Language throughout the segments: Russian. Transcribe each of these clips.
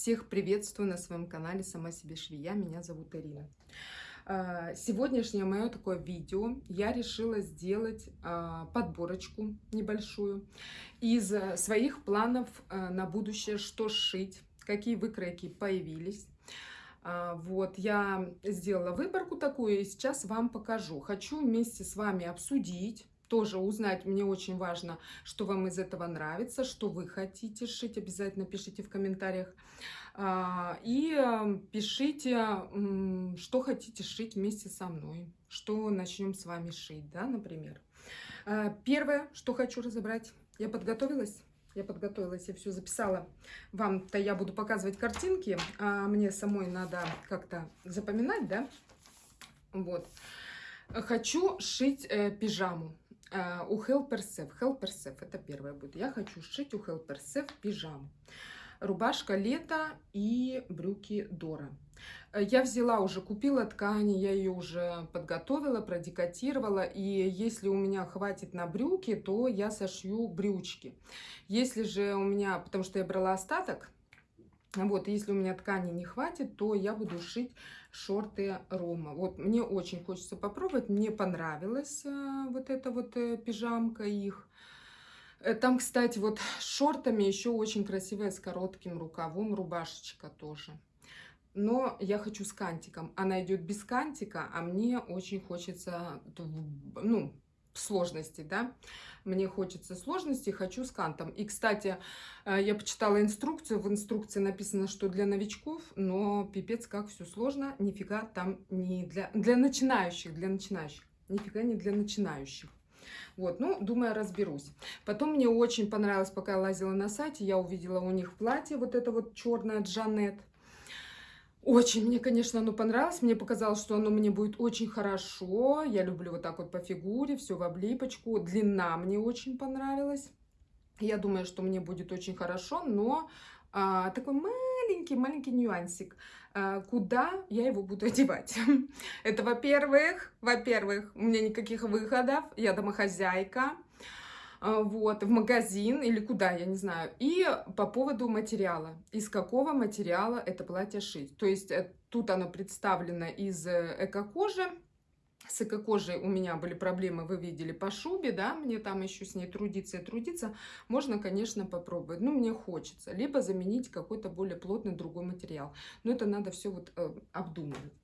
Всех приветствую на своем канале «Сама себе швея». Меня зовут Ирина. А, сегодняшнее мое такое видео я решила сделать а, подборочку небольшую из своих планов а, на будущее, что сшить, какие выкройки появились. Вот, я сделала выборку такую и сейчас вам покажу. Хочу вместе с вами обсудить, тоже узнать. Мне очень важно, что вам из этого нравится, что вы хотите шить. Обязательно пишите в комментариях. А, и эм, пишите, что хотите шить вместе со мной. Что начнем с вами шить, да, например. А, первое, что хочу разобрать. Я подготовилась. Я подготовилась, я все записала. Вам-то я буду показывать картинки, а мне самой надо как-то запоминать, да? Вот. Хочу шить э, пижаму. Uh, у Helpersef. Helpersef это первое будет. Я хочу сшить у Helpersef пижаму. Рубашка лето и брюки Дора. Э, я взяла уже, купила ткани, я ее уже подготовила, продекатировала. И если у меня хватит на брюки, то я сошью брючки. Если же у меня, потому что я брала остаток, вот, если у меня ткани не хватит, то я буду шить шорты Рома. Вот, мне очень хочется попробовать. Мне понравилась э, вот эта вот э, пижамка их. Э, там, кстати, вот с шортами еще очень красивая, с коротким рукавом, рубашечка тоже. Но я хочу с кантиком. Она идет без кантика, а мне очень хочется, ну, сложности, да. Мне хочется сложности, хочу с кантом. И, кстати, э, я почитала инструкцию. В инструкции написано, что для новичков, но пипец, как все сложно. Нифига там не для, для начинающих, для начинающих. Нифига не для начинающих. Вот, ну, думаю, разберусь. Потом мне очень понравилось, пока я лазила на сайте, я увидела у них платье, вот это вот черное Джанет. Очень мне, конечно, оно понравилось. Мне показалось, что оно мне будет очень хорошо. Я люблю вот так вот по фигуре, все в облипочку. Длина мне очень понравилась. Я думаю, что мне будет очень хорошо, но а, такой маленький-маленький нюансик. А, куда я его буду одевать? Это, во-первых, во-первых, у меня никаких выходов, я домохозяйка. А, вот, в магазин или куда, я не знаю. И по поводу материала. Из какого материала это платье шить. То есть э, тут оно представлено из э, эко-кожи. С эко-кожей у меня были проблемы, вы видели, по шубе, да, мне там еще с ней трудиться и трудиться. Можно, конечно, попробовать, но мне хочется. Либо заменить какой-то более плотный другой материал. Но это надо все вот э, обдумывать.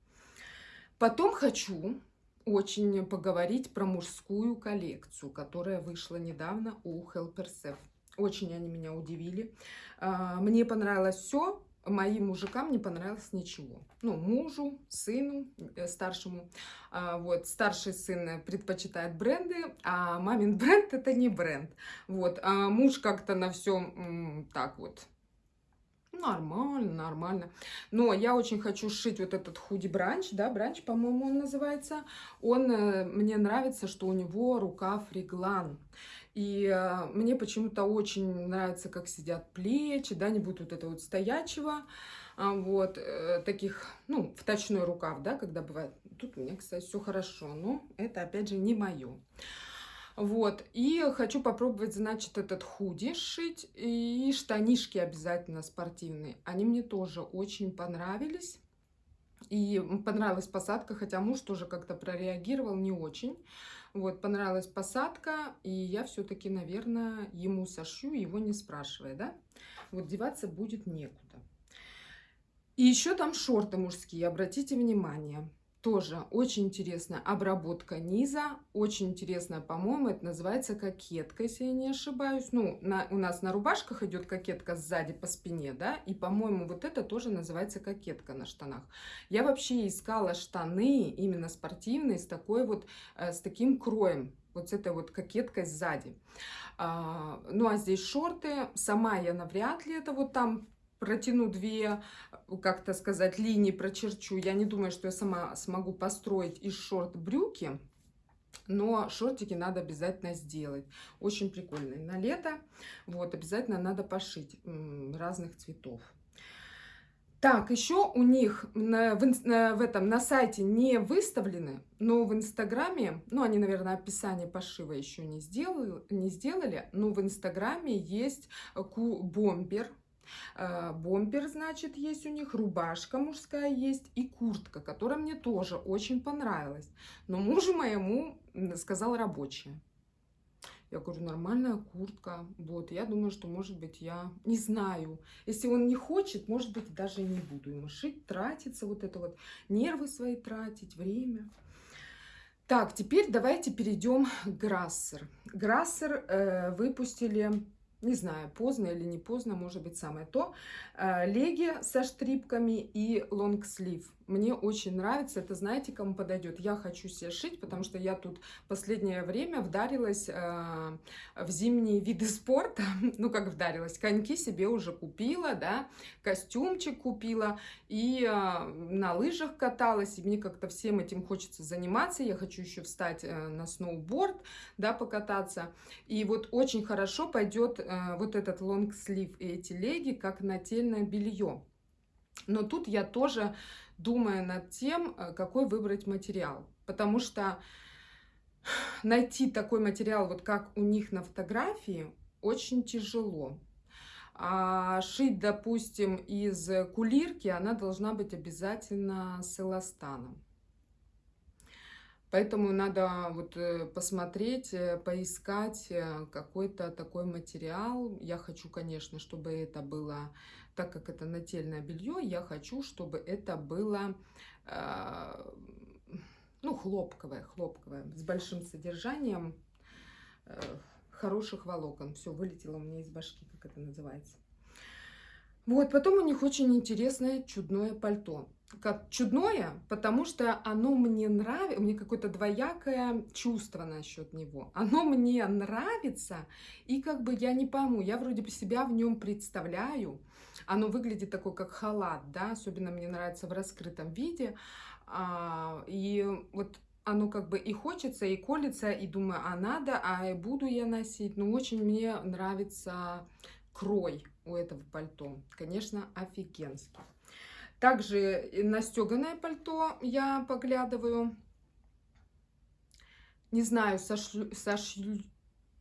Потом хочу очень поговорить про мужскую коллекцию, которая вышла недавно у Helpersef. Очень они меня удивили. А, мне понравилось все, моим мужикам не понравилось ничего. Ну, мужу, сыну, э, старшему. А, вот, старший сын предпочитает бренды, а мамин бренд это не бренд. Вот, а муж как-то на всем так вот Нормально, нормально. Но я очень хочу сшить вот этот худи бранч, да, бранч, по-моему, он называется. Он, э, мне нравится, что у него рукав реглан. И э, мне почему-то очень нравится, как сидят плечи, да, не будет вот этого вот стоячего, а, вот, э, таких, ну, вточной рукав, да, когда бывает. Тут у меня, кстати, все хорошо, но это, опять же, не мое. Вот, и хочу попробовать, значит, этот худи сшить и штанишки обязательно спортивные. Они мне тоже очень понравились. И понравилась посадка, хотя муж тоже как-то прореагировал не очень. Вот, понравилась посадка, и я все-таки, наверное, ему сошью, его не спрашивая, да? Вот деваться будет некуда. И еще там шорты мужские, обратите внимание. Тоже очень интересная обработка низа, очень интересная, по-моему, это называется кокетка, если я не ошибаюсь. Ну, на, у нас на рубашках идет кокетка сзади по спине, да, и, по-моему, вот это тоже называется кокетка на штанах. Я вообще искала штаны именно спортивные с такой вот, э, с таким кроем, вот с этой вот кокеткой сзади. А, ну, а здесь шорты, сама я навряд ли это вот там протяну две, как-то сказать, линии прочерчу. Я не думаю, что я сама смогу построить из шорт брюки, но шортики надо обязательно сделать. Очень прикольные. На лето вот обязательно надо пошить разных цветов. Так, еще у них на, в, в этом на сайте не выставлены, но в Инстаграме, ну, они, наверное, описание пошива еще не сделали, не сделали но в Инстаграме есть ку-бомбер, Э, бомбер, значит, есть у них, рубашка мужская есть и куртка, которая мне тоже очень понравилась. Но мужу моему сказал рабочая. Я говорю, нормальная куртка. Вот, я думаю, что, может быть, я не знаю. Если он не хочет, может быть, даже не буду ему шить, тратиться, вот это вот, нервы свои тратить, время. Так, теперь давайте перейдем к Грассер. Грассер э, выпустили не знаю, поздно или не поздно, может быть, самое то. Э, леги со штрипками и лонгслив. Мне очень нравится, это знаете, кому подойдет. Я хочу себе шить, потому что я тут последнее время вдарилась э, в зимние виды спорта. Ну, как вдарилась, коньки себе уже купила, да, костюмчик купила, и э, на лыжах каталась, и мне как-то всем этим хочется заниматься. Я хочу еще встать э, на сноуборд, да, покататься. И вот очень хорошо пойдет э, вот этот лонгслив и эти леги, как нательное белье. Но тут я тоже думаю над тем, э, какой выбрать материал. Потому что найти такой материал, вот как у них на фотографии, очень тяжело. А шить, допустим, из кулирки, она должна быть обязательно с эластаном. Поэтому надо вот э, посмотреть, э, поискать какой-то такой материал. Я хочу, конечно, чтобы это было так как это нательное белье, я хочу, чтобы это было э, ну, хлопковое, хлопковое, с большим содержанием э, хороших волокон. Все вылетело у меня из башки, как это называется. Вот, потом у них очень интересное чудное пальто. Как чудное, потому что оно мне нравится, у меня какое-то двоякое чувство насчет него. Оно мне нравится, и как бы я не пойму, я вроде бы себя в нем представляю. Оно выглядит такой, как халат, да, особенно мне нравится в раскрытом виде. А, и вот оно как бы и хочется, и колется, и думаю, а надо, а буду я носить. Но очень мне нравится крой у этого пальто. Конечно, офигенский. Также на стеганое пальто я поглядываю. Не знаю, сошью, сошью,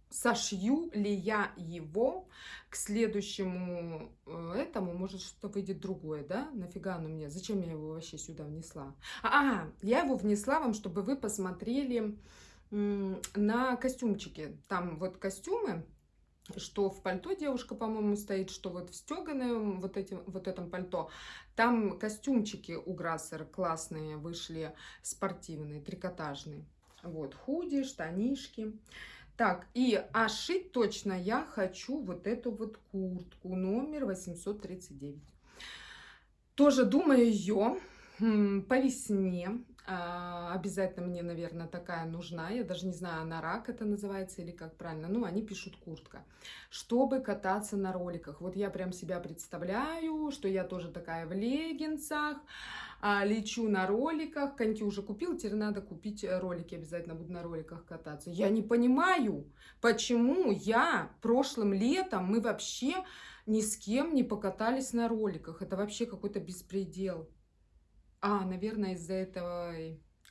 сошью ли я его к следующему э, этому, может что-то выйдет другое, да? Нафига оно мне? Зачем я его вообще сюда внесла? А, я его внесла вам, чтобы вы посмотрели на костюмчики. Там вот костюмы что в пальто девушка, по-моему, стоит, что вот в стеганом вот, этим, вот этом пальто. Там костюмчики у Грассер классные вышли, спортивные, трикотажные. Вот, худи, штанишки. Так, и а шить точно я хочу вот эту вот куртку, номер 839. Тоже думаю ее по весне а, обязательно мне, наверное, такая нужна. Я даже не знаю, она рак это называется или как правильно. Ну, они пишут куртка. Чтобы кататься на роликах. Вот я прям себя представляю, что я тоже такая в леггинсах, а, лечу на роликах. Коньки уже купил, теперь надо купить э, ролики. Обязательно буду на роликах кататься. Я не понимаю, почему я прошлым летом, мы вообще ни с кем не покатались на роликах. Это вообще какой-то беспредел. А, наверное, из-за этого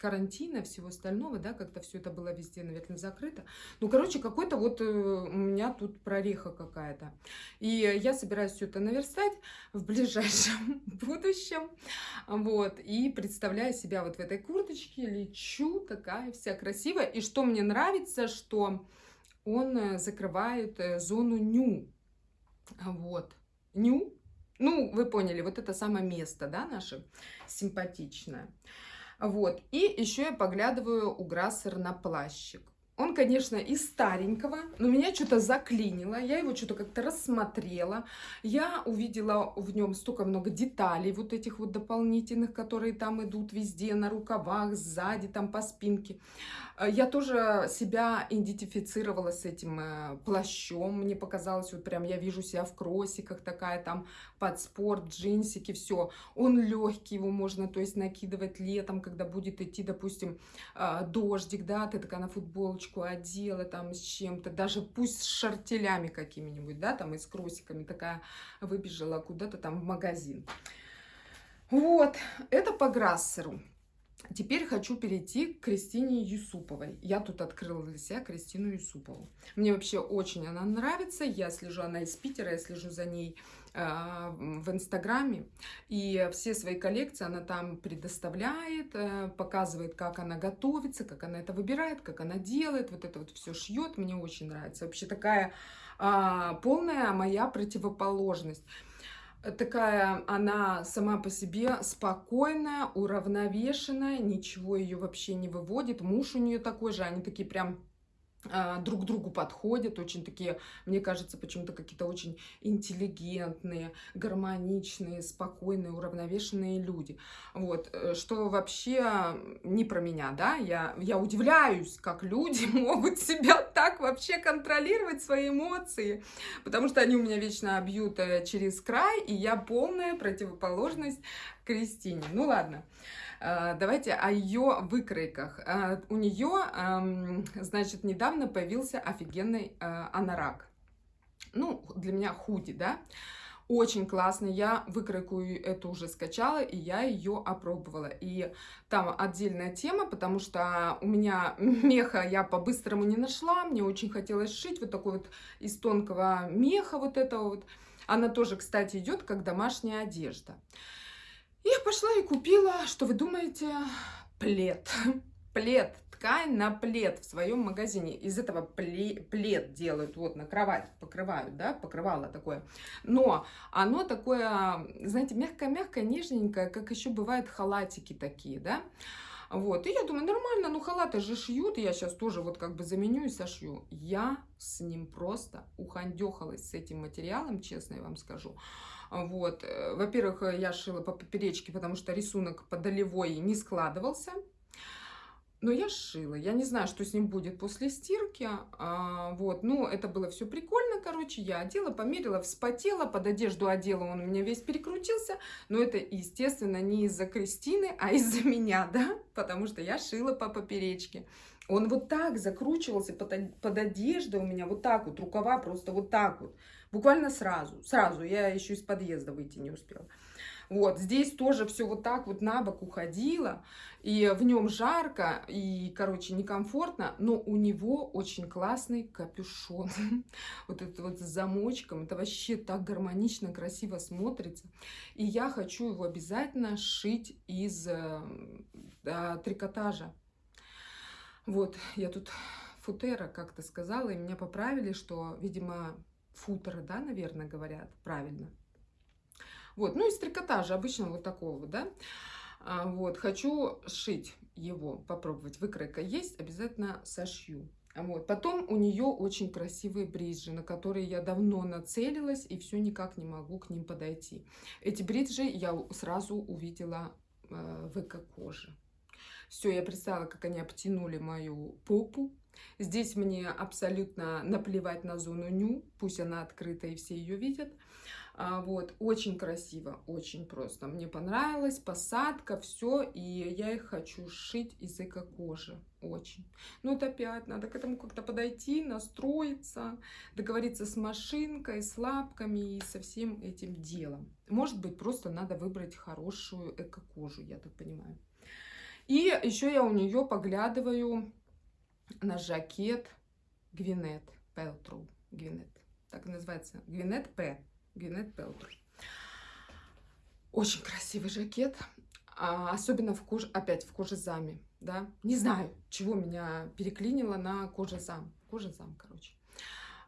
карантина, всего остального, да, как-то все это было везде, наверное, закрыто. Ну, короче, какой-то вот э, у меня тут прореха какая-то. И я собираюсь все это наверстать в ближайшем будущем. Вот. И представляю себя вот в этой курточке, лечу, такая вся красивая. И что мне нравится, что он э, закрывает э, зону ню. Вот. Ню ну, вы поняли, вот это самое место, да, наше симпатичное. Вот, и еще я поглядываю у Грассер на плащик. Он, конечно, из старенького, но меня что-то заклинило. Я его что-то как-то рассмотрела. Я увидела в нем столько много деталей, вот этих вот дополнительных, которые там идут везде, на рукавах, сзади, там по спинке. Э, я тоже себя идентифицировала с этим э, плащом. Мне показалось, вот прям я вижу себя в кроссиках, такая там под спорт, джинсики, все. Он легкий, его можно, то есть, накидывать летом, когда будет идти, допустим, э, дождик, да, ты такая на футболочку одела там с чем-то, даже пусть с шартелями какими-нибудь, да, там и с кроссиками, такая выбежала куда-то там в магазин. Вот, это по Грассеру. Теперь хочу перейти к Кристине Юсуповой. Я тут открыла для себя Кристину Юсупову. Мне вообще очень она нравится. Я слежу, она из Питера, я слежу за ней в Инстаграме. И все свои коллекции она там предоставляет, э, показывает, как она готовится, как она это выбирает, как она делает. Вот это вот все шьет. Мне очень нравится. Вообще такая э, полная моя противоположность такая она сама по себе спокойная, уравновешенная, ничего ее вообще не выводит. Муж у нее такой же, они такие прям а, друг к другу подходят, очень такие, мне кажется, почему-то какие-то очень интеллигентные, гармоничные, спокойные, уравновешенные люди. Вот, э, что вообще не про меня, да, я, я удивляюсь, как люди могут себя так вообще контролировать, свои эмоции, потому что они у меня вечно бьют э, через край, и я полная противоположность Кристине. Ну ладно. Давайте о ее выкройках. Э, у нее, эм, значит, недавно появился офигенный э, анорак. Ну, для меня худи, да? Очень классный. Я выкройку эту уже скачала, и я ее опробовала. И там отдельная тема, потому что у меня меха я по-быстрому не нашла. Мне очень хотелось шить вот такой вот из тонкого меха вот этого вот. Она тоже, кстати, идет как домашняя одежда. Я пошла и купила, что вы думаете, плед. Плед, ткань на плед в своем магазине. Из этого плед делают, вот на кровать покрывают, да, покрывало такое. Но оно такое, знаете, мягкое-мягкое, нежненькое, как еще бывают халатики такие, да. Вот, и я думаю, нормально, ну халаты же шьют, я сейчас тоже вот как бы заменю и сошью. Я с ним просто ухандехалась с этим материалом, честно я вам скажу. Вот. Э, во-первых, э, я шила по поперечке, потому что рисунок по долевой не складывался. Но я шила. Я не знаю, что с ним будет после стирки. А, вот. Ну, это было все прикольно, короче. Я одела, померила, вспотела, под одежду одела, он у меня весь перекрутился. Но это, естественно, не из-за Кристины, а из-за меня, да? Потому что я шила по поперечке. Он вот так закручивался под, под одеждой у меня, вот так вот, рукава просто вот так вот. Буквально сразу, сразу, я еще из подъезда выйти не успела. Вот, здесь тоже все вот так вот на бок уходило, и в нем жарко, и, короче, некомфортно, но у него очень классный капюшон. Вот это вот с замочком, это вообще так гармонично, красиво смотрится. И я хочу его обязательно шить из э, трикотажа. Вот, я тут футера как-то сказала, и меня поправили, что, видимо, футера, да, наверное, говорят правильно. Вот, ну из трикотажа обычно вот такого, да. А, вот, хочу сшить его, попробовать. Выкройка есть, обязательно сошью. Вот. Потом у нее очень красивые бриджи, на которые я давно нацелилась и все никак не могу к ним подойти. Эти бриджи я сразу увидела э, в эко-коже. Все, я представила, как они обтянули мою попу. Здесь мне абсолютно наплевать на зону ню, пусть она открыта и все ее видят. А, вот, очень красиво, очень просто. Мне понравилась посадка, все, и я их хочу сшить из эко-кожи, очень. Но это опять, надо к этому как-то подойти, настроиться, договориться с машинкой, с лапками и со всем этим делом. Может быть, просто надо выбрать хорошую эко-кожу, я так понимаю. И еще я у нее поглядываю на жакет Гвинет Пелтру. Гвинет, так называется. Гвинет П. Гвинет Пелтру. Очень красивый жакет. А, особенно в коже, опять в кожезаме, да. Не знаю, чего меня переклинило на кожезам. Кожезам, короче.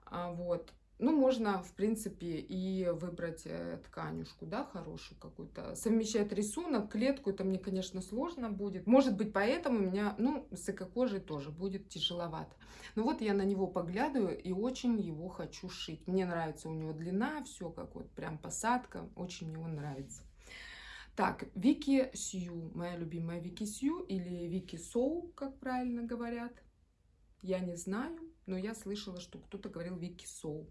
А, вот. Ну, можно, в принципе, и выбрать э, тканюшку, да, хорошую какую-то. Совмещать рисунок, клетку, это мне, конечно, сложно будет. Может быть, поэтому у меня, ну, с эко-кожей тоже будет тяжеловато. Но вот я на него поглядываю и очень его хочу шить. Мне нравится у него длина, все как вот прям посадка, очень мне он нравится. Так, Вики Сью, моя любимая Вики Сью или Вики Соу, как правильно говорят. Я не знаю, но я слышала, что кто-то говорил Вики Соу.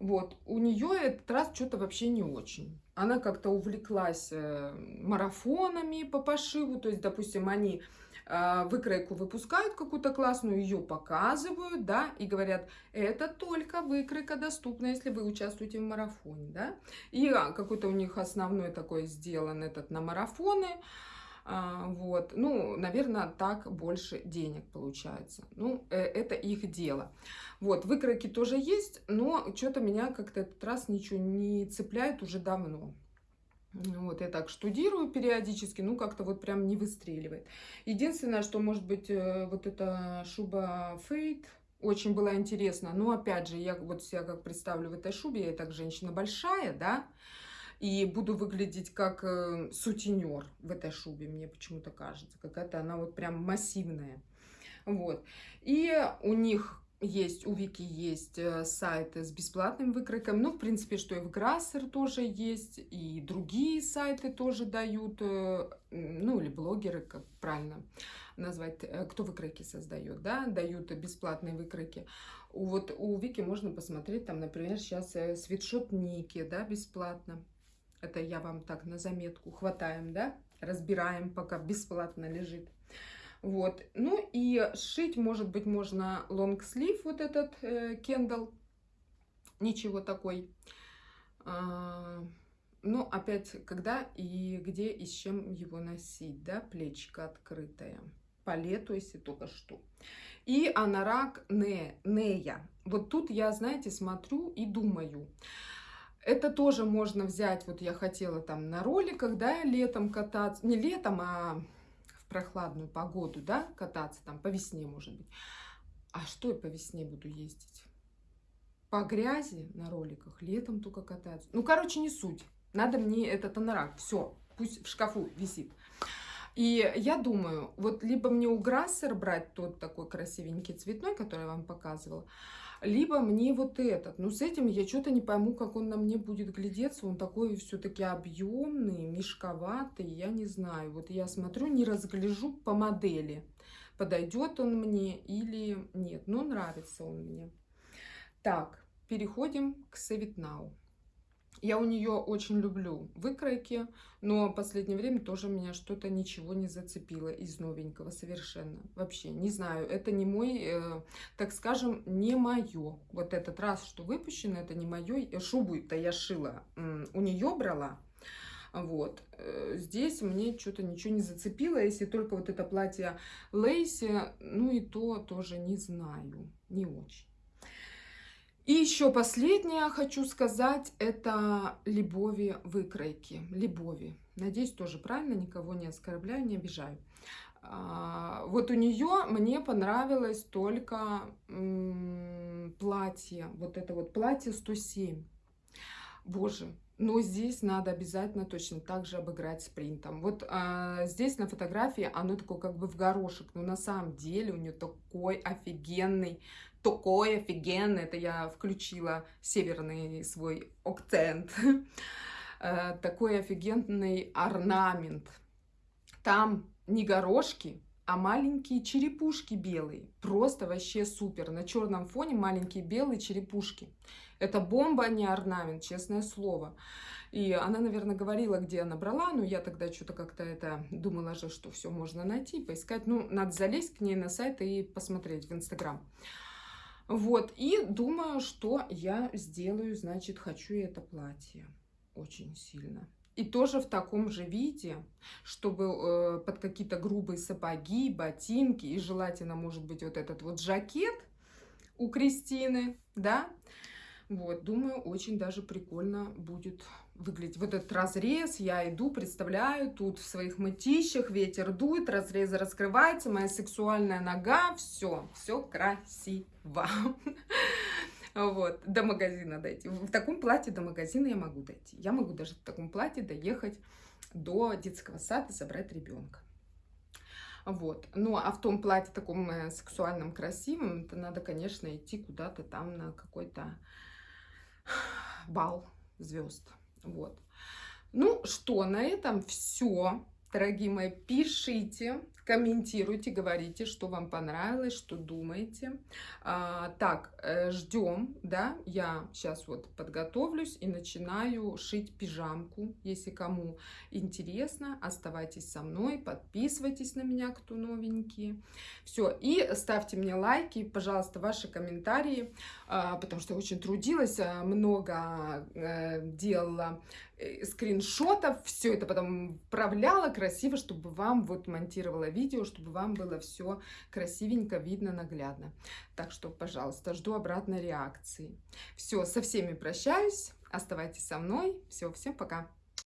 Вот, у нее этот раз что-то вообще не очень. Она как-то увлеклась э, марафонами по пошиву, то есть, допустим, они э, выкройку выпускают какую-то классную, ее показывают, да, и говорят, это только выкройка доступна, если вы участвуете в марафоне, да. И а, какой-то у них основной такой сделан этот на марафоны, вот, ну, наверное, так больше денег получается. Ну, э, это их дело. Вот, выкройки тоже есть, но что-то меня как-то этот раз ничего не цепляет уже давно. Вот, я так штудирую периодически, ну, как-то вот прям не выстреливает. Единственное, что, может быть, э, вот эта шуба Фейт, очень была интересна. Но, опять же, я вот себя как представлю в этой шубе, я так женщина большая, да, и буду выглядеть как э, сутенер в этой шубе, мне почему-то кажется. Какая-то она вот прям массивная. Вот. И у них есть, у Вики есть э, сайты с бесплатным выкройком. Ну, в принципе, что и в Грассер тоже есть, и другие сайты тоже дают, э, ну, или блогеры, как правильно назвать, э, кто выкройки создает, да, дают бесплатные выкройки. Вот у Вики можно посмотреть, там, например, сейчас свитшот Ники, да, бесплатно. Это я вам так на заметку хватаем, да, разбираем, пока бесплатно лежит. Вот. Ну и шить, может быть, можно лонгслив, вот этот э, кендал. Ничего такой. А, ну, опять, когда и где и с чем его носить, да, плечико открытое. По лету, если только что. И анарак не, нея. Вот тут я, знаете, смотрю и думаю. Это тоже можно взять, вот я хотела там на роликах, да, летом кататься. Не летом, а прохладную погоду, да, кататься там по весне, может быть. А что я по весне буду ездить? По грязи на роликах, летом только кататься. Ну, короче, не суть. Надо мне этот анорак. Все, пусть в шкафу висит. И я думаю, вот либо мне у Грассер брать тот такой красивенький цветной, который я вам показывала, либо мне вот этот. Но с этим я что-то не пойму, как он на мне будет глядеться. Он такой все-таки объемный, мешковатый, я не знаю. Вот я смотрю, не разгляжу по модели, подойдет он мне или нет. Но нравится он мне. Так, переходим к Now. Я у нее очень люблю выкройки, но в последнее время тоже меня что-то ничего не зацепило из новенького совершенно. Вообще, не знаю, это не мой, э, так скажем, не мое. Вот этот раз, что выпущено, это не мое. Шубу-то я шила, э, у нее брала. Вот. Э, здесь мне что-то ничего не зацепило, если только вот это платье Лейси, ну и то тоже не знаю, не очень. И еще последнее хочу сказать, это Любови выкройки. Любови. Надеюсь, тоже правильно, никого не оскорбляю, не обижаю. А, вот у нее мне понравилось только платье, вот это вот платье 107. Боже, но здесь надо обязательно точно так же обыграть спринтом. Вот а, здесь на фотографии оно такое как бы в горошек, но на самом деле у нее такой офигенный такой офигенный. Это я включила северный свой акцент. Э, такой офигенный орнамент. Там не горошки, а маленькие черепушки белые. Просто вообще супер. На черном фоне маленькие белые черепушки. Это бомба, а не орнамент, честное слово. И она, наверное, говорила, где она брала, но я тогда что-то как-то это думала же, что все можно найти, поискать. Ну, надо залезть к ней на сайт и посмотреть в Инстаграм. Вот, и думаю, что я сделаю, значит, хочу это платье очень сильно. И тоже в таком же виде, чтобы э, под какие-то грубые сапоги, ботинки, и желательно, может быть, вот этот вот жакет у Кристины, да. Вот, думаю, очень даже прикольно будет выглядеть. Вот этот разрез, я иду, представляю, тут в своих мытищах ветер дует, разрез раскрывается, моя сексуальная нога, все, все красиво. Вот, до магазина дойти. В таком платье до магазина я могу дойти. Я могу даже в таком платье доехать до детского сада забрать ребенка. Вот. Ну, а в том платье таком э, сексуальном, красивом, это надо, конечно, идти куда-то там на какой-то бал звезд. Вот. Ну что, на этом все. Дорогие мои, пишите, комментируйте, говорите, что вам понравилось, что думаете. А, так, э, ждем, да, я сейчас вот подготовлюсь и начинаю шить пижамку. Если кому интересно, оставайтесь со мной, подписывайтесь на меня, кто новенький. Все, и ставьте мне лайки, пожалуйста, ваши комментарии, а, потому что я очень трудилась, а, много э, делала скриншотов, все это потом вправляла красиво, чтобы вам вот монтировала видео, чтобы вам было все красивенько видно, наглядно. Так что, пожалуйста, жду обратной реакции. Все, со всеми прощаюсь, оставайтесь со мной. Все, всем пока.